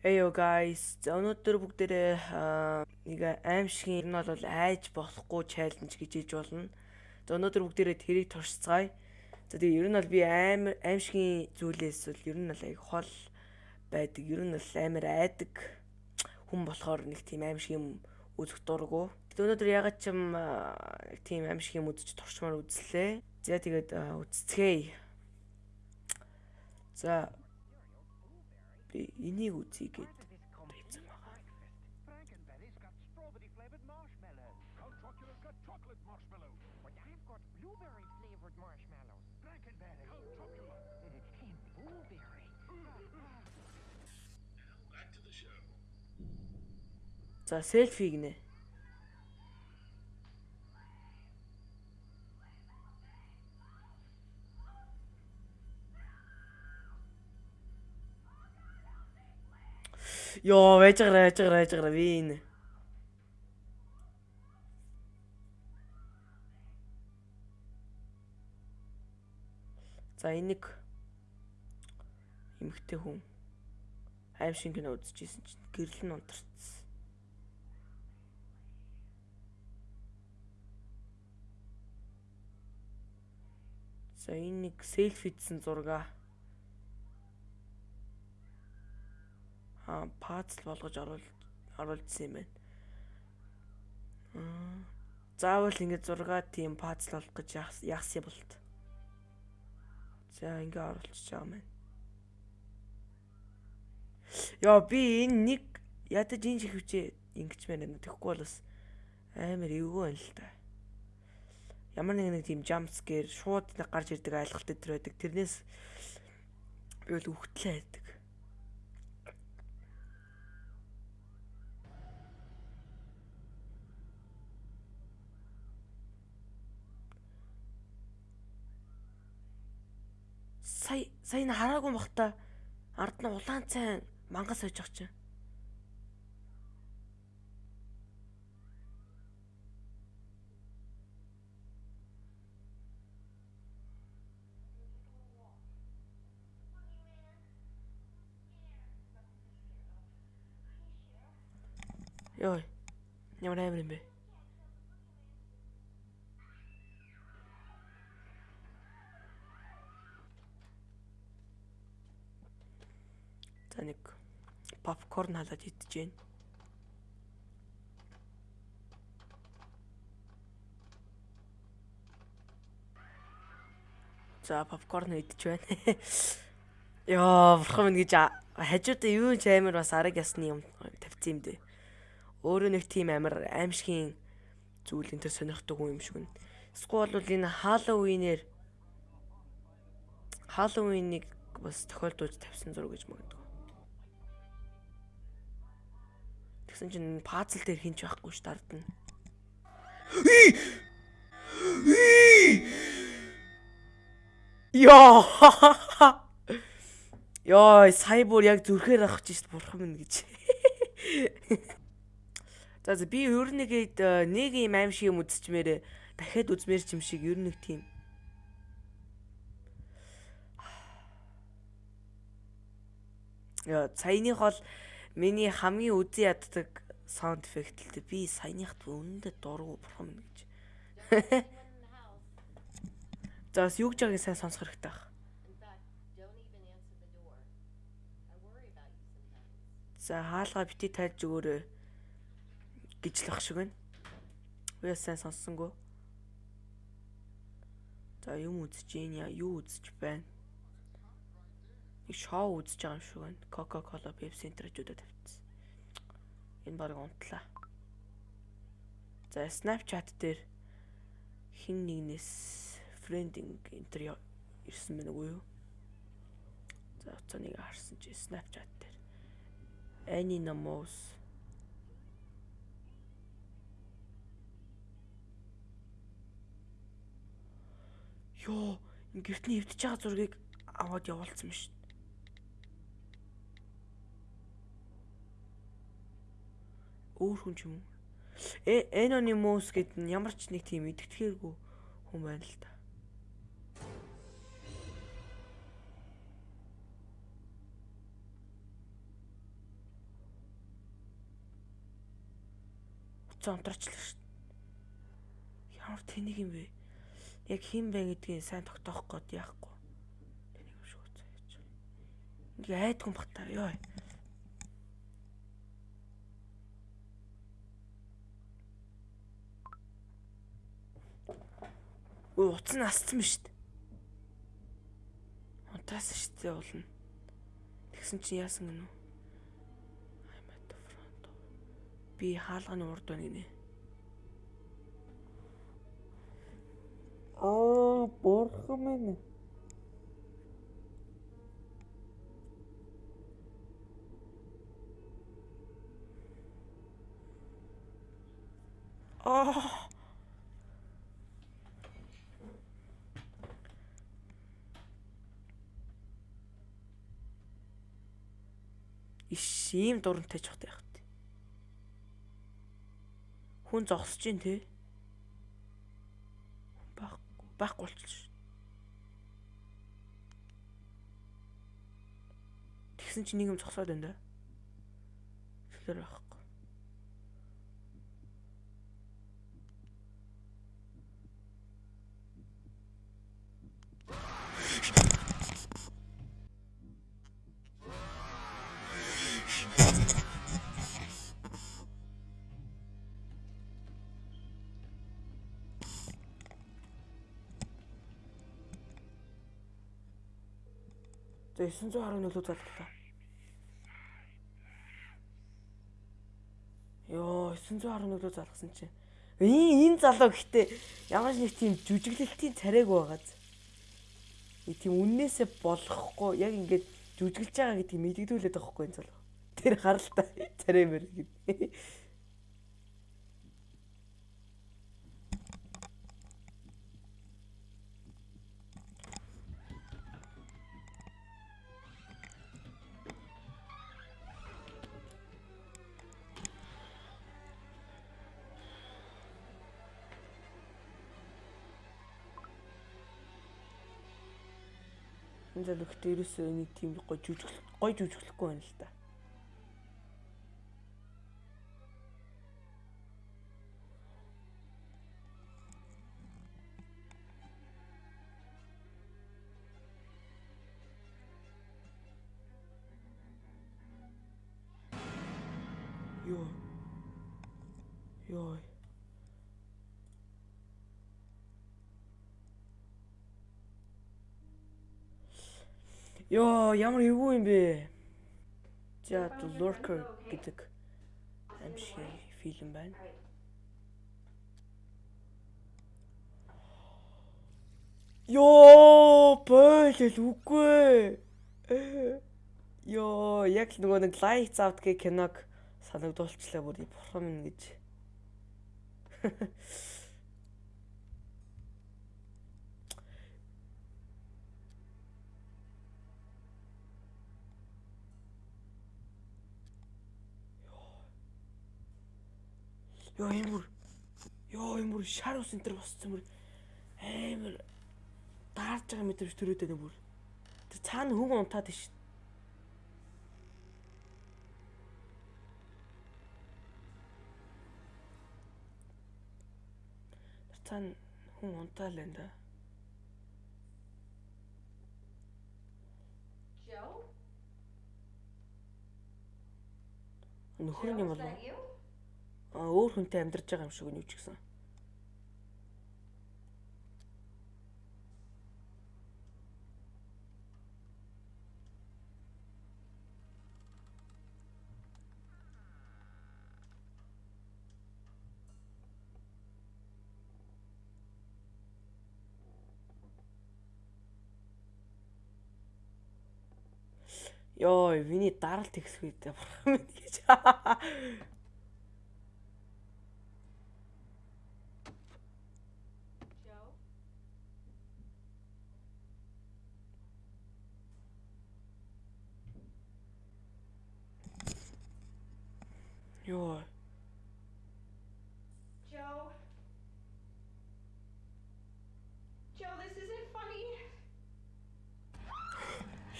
Yo guys. За өнөөдөр бүгдээрээ нэг аимшигын нь бол айж болохгүй чаленж гэж хийж болно. За өнөөдөр бүгдээрээ тэрийг туршицгаая. За тэгээ ер нь бол би амар аимшигын зүйлээс бол ер нь бол аяг хол байдаг. Ер нь бол амар айдаг хүн болохоор нэг тийм аимшиг юм үзэх дурггүй. Тэгээ өнөөдөр ягаад ч юм тийм аимшиг юм үзэж туршмаар үзлээ. За тэгээд үзцгээе. За би энийг үзье гэд тавьсан байгаа. Frankenberry's got strawberry Йоо, байж гараа би энэ. За энийг эмхтэй хүн аимшиг кино үзчихсэн чинь гэрэл нь унтарцсан. За энэ нэг селфидсэн зураг. Аа, пазл болгож оруулсан юм байна. Аа. Заавал ингэ зураг тийм пазл болох гэж яахсан болт. За ингэ оруулчих байгаа юм байна. Яа би энэ нэг ядаж энэ шигвчээ ингэж мэн тэгэхгүй бол бас амар эвгүй байна л та. Ямар нэг нэг тийм jump scare шууд нэг гарч ирдэг айлгалт өдр байдаг. Тэрнээс би бол үхтлээ байдаг. Сая сая н хараагүй бахта ард нь улаан цайн мангас сойж байгаа чинь. Йой. Ямар амар юм бэ? Нэг попкорн халаад идэж гин. За попкорн идэж байна. Йоо, бурхан минь гэж хажуудаа юу ч амар бас арга ясны юм тавьсан юм дээ. Өөрөө нэг тийм амар аимшигын зүйл энэ төр сонирхдаг юм шиг нь. Эсвэл бол энэ Halloween-ээр Halloween-ыг бас тохиолдуулж тавьсан зураг гэж магадгүй. Тэгсэн чинь пазл дээр хинч байхгүй ш дардна. Йоо. Йоо, сая бүр яг зүрхээр авах гэж бурхан минь гэж. За би ер нь гээд нэг юм аим шиг юм үзчихмээр дахиад үзмээр ч юм шиг ер нь тийм. Яа, саяных бол миний хамгийн үзий яддаг саунд эффект л дээ. Би саяныхт үнэндээ дургу бурхан минь гэж. За бас юу гэж байгааг сайн сонсох хэрэгтэй байна. За хаалгаа бити тайлж өгөөрэй гэж л ах шиг байна. Бас сайн сонссонгүй. За юм үзэж гин яа юу үзэж байна? Шоу үзэж байгаа юм шиг байна. Coca-Cola, Pepsi энтерчүүдэд тавьчихсан. Энэ баг унтлаа. За Snapchat дээр хин нэгнээс friending энтер ирсэн байна уу юу? За уцааныг харсан чи Snapchat дээр. Any Namos Йоо, энэ гэртний эвдэж байгаа зургийг аваад явуулсан юм шүү. өөр хүн ч юм. Э Anonymous гэдэг нь ямар ч нэг тийм идэвхтэйгүү хүн байна л да. Утсан унтарчлаа шүү. Ямар тэнийг юм бэ? Яг хин бэ гэдгийг сайн тогтоох гээд яахгүй. Тэнийг шүү цааш. Ингээ айдгүй бахтаа ёо. Өө утас нь асцсан шүү дээ. Унтаас дээ уулна. Тэгсэн чинь яасан гэнэ үү? I'm at the front. Би хаалганы урд байна гинэ. Аа, борхон минь. Аа. Иш ийм дурантай ч хот яах вэ? Хүн зогсож гин те. Байхгүй болчихлоо шүү. Тэгсэн чинь нэг юм зогсоод байна да. Тэгэхээр байхгүй. За 911 лөө залглаа. Йоо 911 лөө залгасан чинь. Энэ энэ залуу гэхдээ ямар нэг тийм жүжиглэлтийн царайг байгааз. Тийм үннээсээ болгохгүй яг ингээд жүжиглж байгаа гэдгийг мэдэгдүүлээд байгаа хгүй энэ залуу. Тэр харалтай царай мэр гэдэг. Энэ залуу гэхдээ ерөөсөө нэг тийм гоё жүжиглэх гоё жүжиглэхгүй байна л да. Йоо. Йоо. Йоо, ямар эвгүй юм бэ? За, The Lurker гэдэг аимшиг фильм байна. Йоо, бойл үгүй. Йоо, яг нөгөө нэг Lights Out гэх киног санагдуулчлаа бүр бурхан минь гэж. Йоо энэ бүр Йоо энэ бүр шар ус энэ төр босцсон бүр амар даарж байгаа мэтрэг төрөөд байна бүр. Тэр цаана хүн унтаад тийш. Тэр цаана хүн унтаал байна да. Joe? Нөхөр нь юм болов өөр хүнтэй амьдарч байгаа юм шиг үнэ ч гэсэн. Йоо, виний даралт ихсэх үедээ бурхан минь гэж. Joe? Йоо. Joe? Joe, this isn't funny.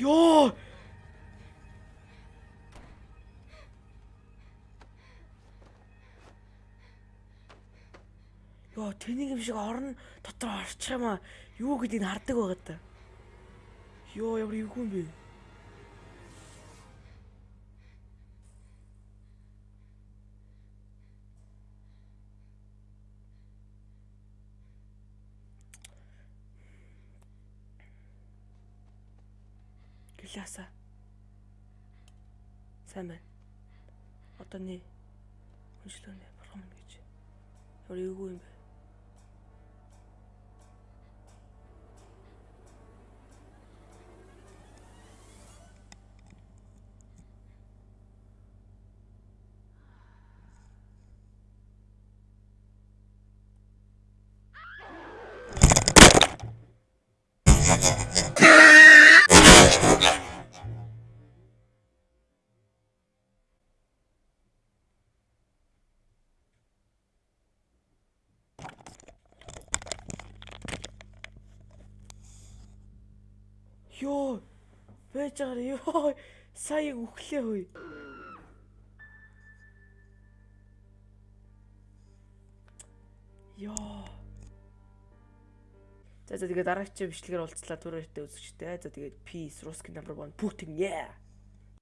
Йоо. Йоо, тэнийг юм шиг орон дотор орчих юм аа. Юу гэдгийг хардаг байгаа та. Йоо, ямар эвгүй юм бэ? Гэлээсаа. Сайн байна. Одоо нэ хүншлэнэ бурхан минь гэж. Ямар эвгүй юм бэ? Йоо. Байж байгаа ёо. Сая үхлээ хөөе. Йоо. За за тэгээ дараагийн бичлэгээр уулзлаа түрүүтэй үзэгчтэй. За тэгээд peace, русский number 1 Putin yeah.